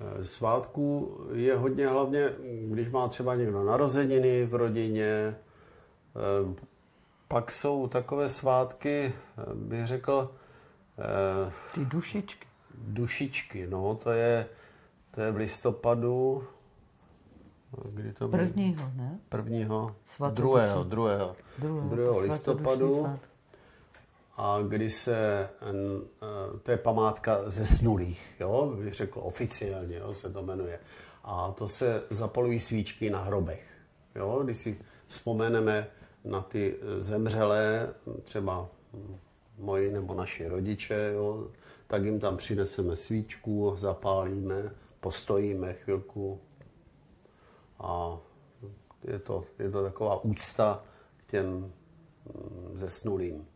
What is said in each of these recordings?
Eh, Svátků je hodně hlavně, když má třeba někdo narozeniny v rodině. Eh, Pak jsou takové svátky, eh, bych řekl, Ty dušičky. dušičky. No, to je, to je v listopadu. Kdy to bylo? Prvního, ne? Prvního, Svatodušní. druhého, druhého, Druhého, druhého to listopadu. A kdy se, eh, to je památka zesnulých, jo, bych řekl oficiálně, jo, se to jmenuje. A to se zapalují svíčky na hrobech, jo, když si vzpomeneme na ty eh, zemřelé, třeba moji nebo naši rodiče, jo, tak jim tam přineseme svíčku, zapálíme, postojíme chvilku a je to, je to taková úcta k těm mm, zesnulým.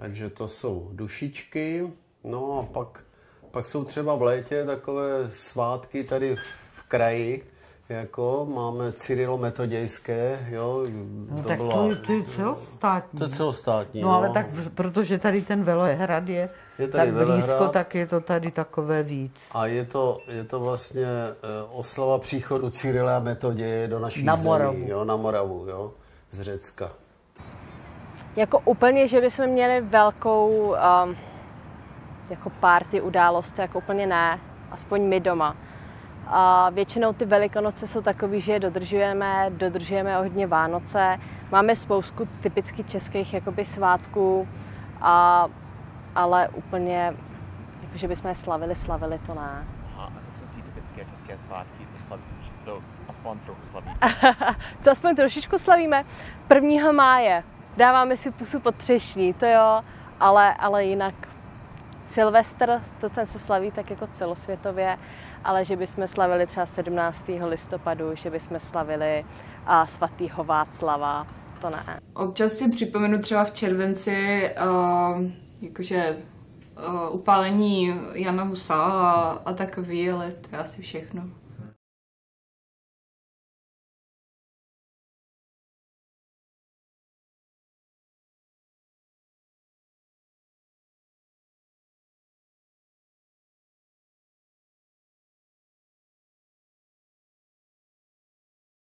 Takže to jsou dušičky. No a pak, pak jsou třeba v létě takové svátky tady v kraji, jako máme Cyrilo-metodějské, jo. No, tak to, je, to je celostátní. to je celostátní, No ale tak, protože tady ten Velehrad je, Je tady tak blízko, Velehrad. tak je to tady takové víc. A je to, je to vlastně eh, oslava příchodu Cyrila Metoděje do naší Na zemí, Moravu. jo, na Moravu, jo, z Řecka. Jako úplně, že bychom měli velkou um, jako party událost, jako úplně ne, aspoň my doma. A většinou ty velikonoce jsou takový, že je dodržujeme, dodržujeme hodně Vánoce, máme spoustu typicky českých jakoby svátků, a, ale úplně, jako že bychom je slavili, slavili to ne. Aha, a co jsou ty typické české svátky, co slavíš, co aspoň trochu slaví? Co aspoň trošičku slavíme? 1. máje. Dáváme si pusu pod třešní, to jo, ale, ale jinak Silvestr, to ten se slaví tak jako celosvětově, ale že bychom slavili třeba 17. listopadu, že bychom slavili a svatýho Václava, to ne. Občas si připomenu třeba v červenci uh, jakože uh, upálení Jana Husa a, a takový, ale to je asi všechno.